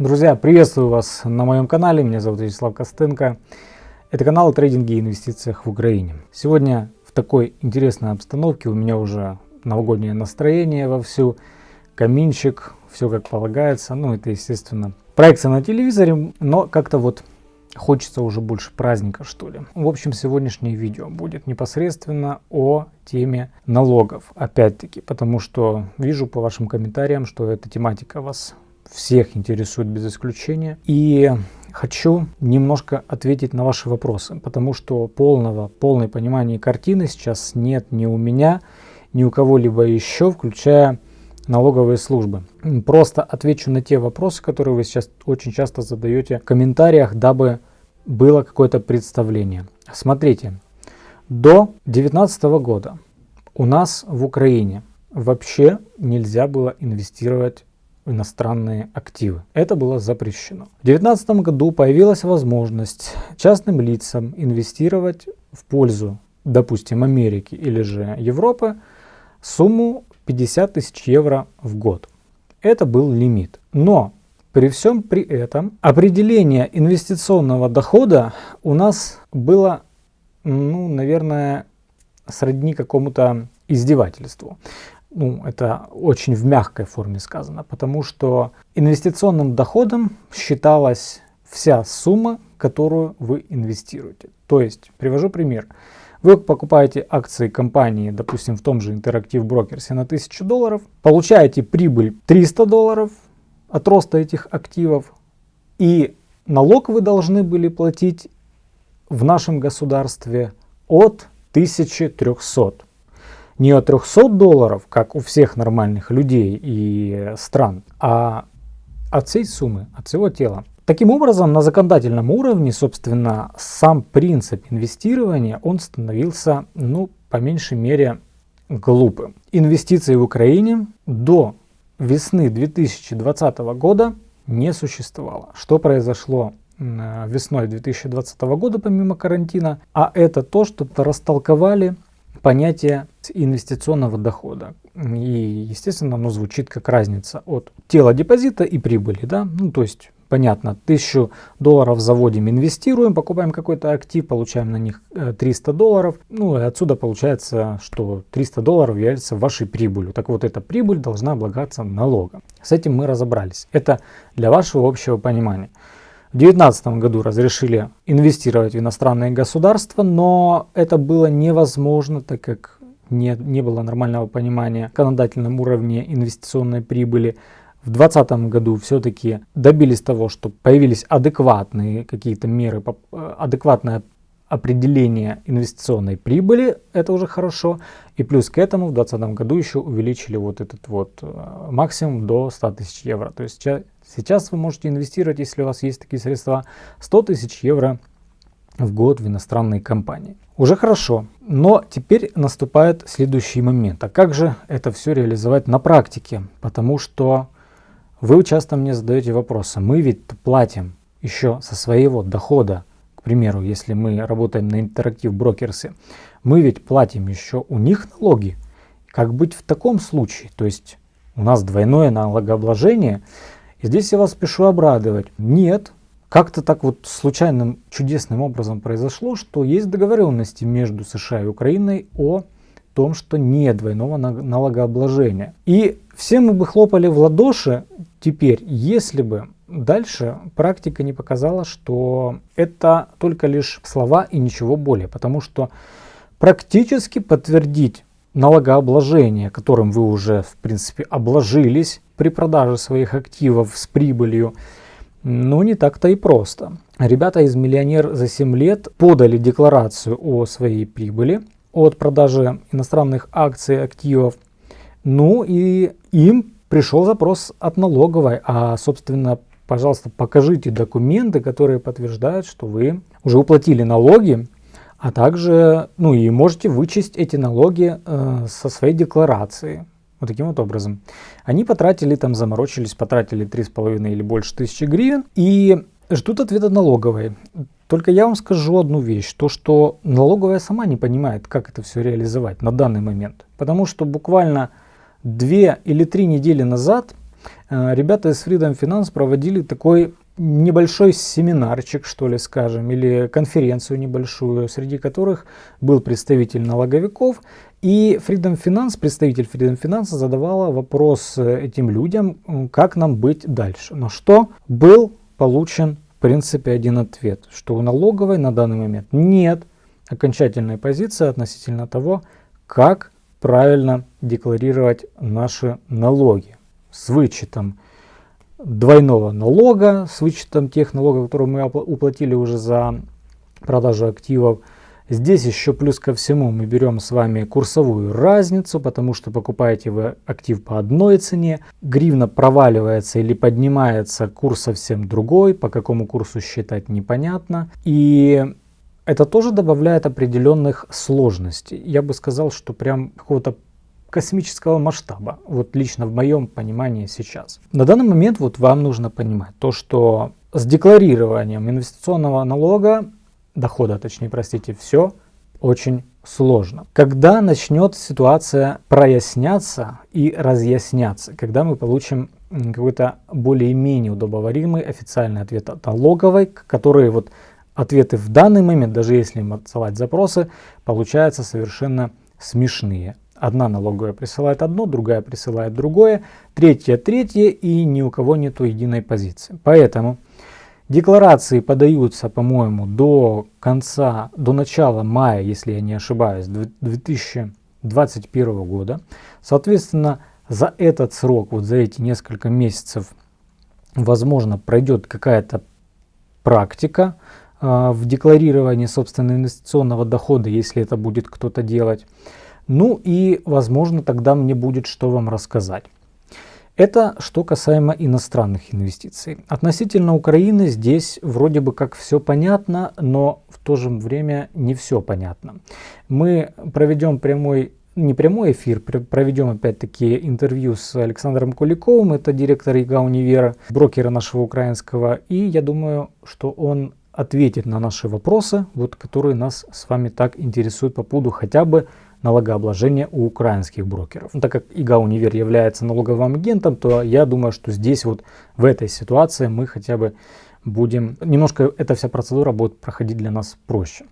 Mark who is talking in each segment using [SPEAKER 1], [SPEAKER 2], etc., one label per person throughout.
[SPEAKER 1] Друзья, приветствую вас на моем канале, меня зовут Вячеслав Костенко. Это канал о трейдинге и инвестициях в Украине. Сегодня в такой интересной обстановке у меня уже новогоднее настроение вовсю, каминчик, все как полагается. Ну, это, естественно, проекция на телевизоре, но как-то вот хочется уже больше праздника, что ли. В общем, сегодняшнее видео будет непосредственно о теме налогов. Опять-таки, потому что вижу по вашим комментариям, что эта тематика вас всех интересует без исключения. И хочу немножко ответить на ваши вопросы, потому что полного, полной понимания картины сейчас нет ни у меня, ни у кого-либо еще, включая налоговые службы. Просто отвечу на те вопросы, которые вы сейчас очень часто задаете в комментариях, дабы было какое-то представление. Смотрите, до 2019 года у нас в Украине вообще нельзя было инвестировать иностранные активы. Это было запрещено. В 2019 году появилась возможность частным лицам инвестировать в пользу, допустим, Америки или же Европы сумму 50 тысяч евро в год. Это был лимит. Но при всем при этом определение инвестиционного дохода у нас было, ну, наверное, сродни какому-то издевательству ну, это очень в мягкой форме сказано, потому что инвестиционным доходом считалась вся сумма, которую вы инвестируете. То есть, привожу пример. Вы покупаете акции компании, допустим, в том же Brokers на 1000 долларов, получаете прибыль 300 долларов от роста этих активов, и налог вы должны были платить в нашем государстве от 1300 не от 300 долларов, как у всех нормальных людей и стран, а от всей суммы, от всего тела. Таким образом, на законодательном уровне, собственно, сам принцип инвестирования, он становился, ну, по меньшей мере, глупым. Инвестиции в Украине до весны 2020 года не существовало. Что произошло весной 2020 года помимо карантина? А это то, что растолковали понятие инвестиционного дохода. И, естественно, оно звучит как разница от тела депозита и прибыли. Да? Ну, то есть, понятно, 1000 долларов заводим, инвестируем, покупаем какой-то актив, получаем на них 300 э, долларов. Ну, и отсюда получается, что 300 долларов является вашей прибылью. Так вот, эта прибыль должна облагаться налогом. С этим мы разобрались. Это для вашего общего понимания. В 2019 году разрешили инвестировать в иностранные государства, но это было невозможно, так как не, не было нормального понимания законодательном уровне инвестиционной прибыли. В 2020 году все-таки добились того, что появились адекватные какие-то меры, адекватное определение инвестиционной прибыли, это уже хорошо. И плюс к этому в 2020 году еще увеличили вот этот вот э, максимум до 100 тысяч евро. То есть Сейчас вы можете инвестировать, если у вас есть такие средства, 100 тысяч евро в год в иностранные компании. Уже хорошо, но теперь наступает следующий момент. А как же это все реализовать на практике? Потому что вы часто мне задаете вопросы. Мы ведь платим еще со своего дохода, к примеру, если мы работаем на интерактив брокерсе, мы ведь платим еще у них налоги. Как быть в таком случае? То есть у нас двойное налогообложение – здесь я вас спешу обрадовать. Нет, как-то так вот случайным чудесным образом произошло, что есть договоренности между США и Украиной о том, что нет двойного налогообложения. И все мы бы хлопали в ладоши теперь, если бы дальше практика не показала, что это только лишь слова и ничего более. Потому что практически подтвердить налогообложение, которым вы уже в принципе обложились, при продаже своих активов с прибылью, ну не так-то и просто. Ребята из «Миллионер за 7 лет» подали декларацию о своей прибыли от продажи иностранных акций, активов. Ну и им пришел запрос от налоговой, а собственно, пожалуйста, покажите документы, которые подтверждают, что вы уже уплатили налоги, а также, ну и можете вычесть эти налоги э, со своей декларации. Вот таким вот образом. Они потратили, там заморочились, потратили 3,5 или больше тысячи гривен и ждут ответа налоговой. Только я вам скажу одну вещь, то что налоговая сама не понимает, как это все реализовать на данный момент. Потому что буквально две или три недели назад э, ребята из Freedom Finance проводили такой небольшой семинарчик, что ли, скажем, или конференцию небольшую, среди которых был представитель налоговиков, и Freedom Finance, представитель Freedom Finance задавала вопрос э, этим людям, как нам быть дальше. На что был получен, в принципе, один ответ, что у налоговой на данный момент нет окончательной позиции относительно того, как правильно декларировать наши налоги с вычетом двойного налога, с вычетом тех налогов, которые мы уплатили уже за продажу активов. Здесь еще плюс ко всему мы берем с вами курсовую разницу, потому что покупаете вы актив по одной цене, гривна проваливается или поднимается, курс совсем другой, по какому курсу считать непонятно. И это тоже добавляет определенных сложностей. Я бы сказал, что прям какого-то космического масштаба, вот лично в моем понимании сейчас. На данный момент вот вам нужно понимать то, что с декларированием инвестиционного налога, дохода точнее, простите, все очень сложно. Когда начнет ситуация проясняться и разъясняться, когда мы получим какой-то более-менее удобоваримый официальный ответ от налоговой, который вот ответы в данный момент, даже если им отсылать запросы, получаются совершенно смешные. Одна налоговая присылает одно, другая присылает другое, третья третье и ни у кого нет единой позиции. Поэтому декларации подаются, по-моему, до конца, до начала мая, если я не ошибаюсь, 2021 года. Соответственно, за этот срок, вот за эти несколько месяцев, возможно, пройдет какая-то практика, а, в декларировании собственного инвестиционного дохода, если это будет кто-то делать. Ну и, возможно, тогда мне будет что вам рассказать. Это что касаемо иностранных инвестиций. Относительно Украины здесь вроде бы как все понятно, но в то же время не все понятно. Мы проведем прямой не прямой эфир, проведем опять-таки интервью с Александром Куликовым, это директор ИГА Универа, брокера нашего украинского, и я думаю, что он ответит на наши вопросы, вот, которые нас с вами так интересуют по поводу хотя бы налогообложения у украинских брокеров. Так как ИГА Универ является налоговым агентом, то я думаю, что здесь вот в этой ситуации мы хотя бы будем, немножко эта вся процедура будет проходить для нас проще.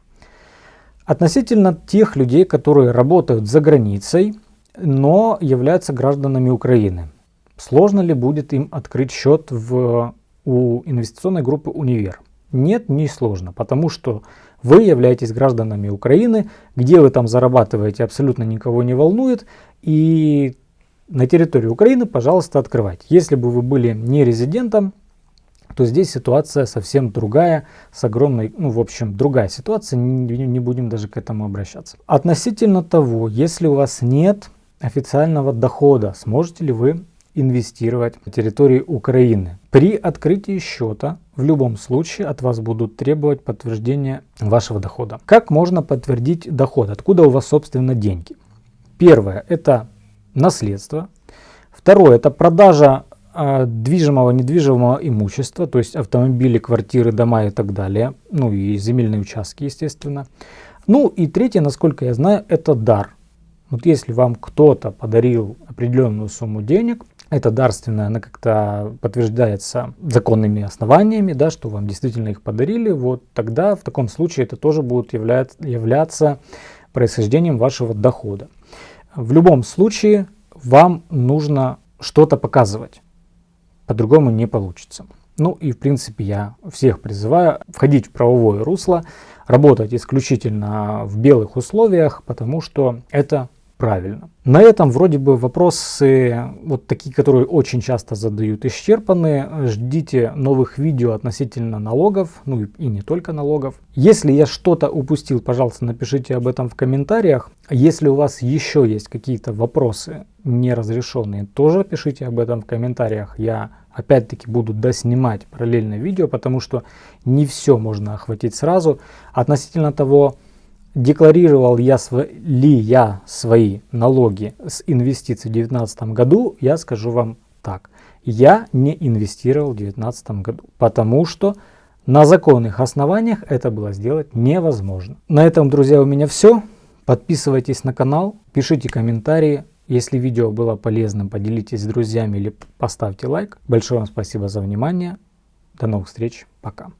[SPEAKER 1] Относительно тех людей, которые работают за границей, но являются гражданами Украины. Сложно ли будет им открыть счет в, у инвестиционной группы «Универ»? Нет, не сложно, потому что вы являетесь гражданами Украины, где вы там зарабатываете, абсолютно никого не волнует, и на территории Украины, пожалуйста, открывайте. Если бы вы были не резидентом, то здесь ситуация совсем другая, с огромной, ну, в общем, другая ситуация, не, не будем даже к этому обращаться. Относительно того, если у вас нет официального дохода, сможете ли вы инвестировать на территории Украины. При открытии счета в любом случае от вас будут требовать подтверждения вашего дохода. Как можно подтвердить доход? Откуда у вас собственно деньги? Первое это наследство. Второе это продажа э, движимого, недвижимого имущества, то есть автомобили, квартиры, дома и так далее. Ну и земельные участки, естественно. Ну и третье, насколько я знаю, это дар. Вот если вам кто-то подарил определенную сумму денег, это дарственное, она как-то подтверждается законными основаниями, да, что вам действительно их подарили, вот тогда в таком случае это тоже будет являться, являться происхождением вашего дохода. В любом случае вам нужно что-то показывать, по-другому не получится. Ну и в принципе я всех призываю входить в правовое русло, работать исключительно в белых условиях, потому что это правильно. На этом вроде бы вопросы, вот такие, которые очень часто задают, исчерпаны. Ждите новых видео относительно налогов, ну и не только налогов. Если я что-то упустил, пожалуйста, напишите об этом в комментариях. Если у вас еще есть какие-то вопросы неразрешенные, тоже пишите об этом в комментариях. Я опять-таки буду доснимать параллельно видео, потому что не все можно охватить сразу. Относительно того, декларировал я ли я свои налоги с инвестиций в 2019 году, я скажу вам так. Я не инвестировал в 2019 году, потому что на законных основаниях это было сделать невозможно. На этом, друзья, у меня все. Подписывайтесь на канал, пишите комментарии, Если видео было полезным, поделитесь с друзьями или поставьте лайк. Большое вам спасибо за внимание. До новых встреч. Пока.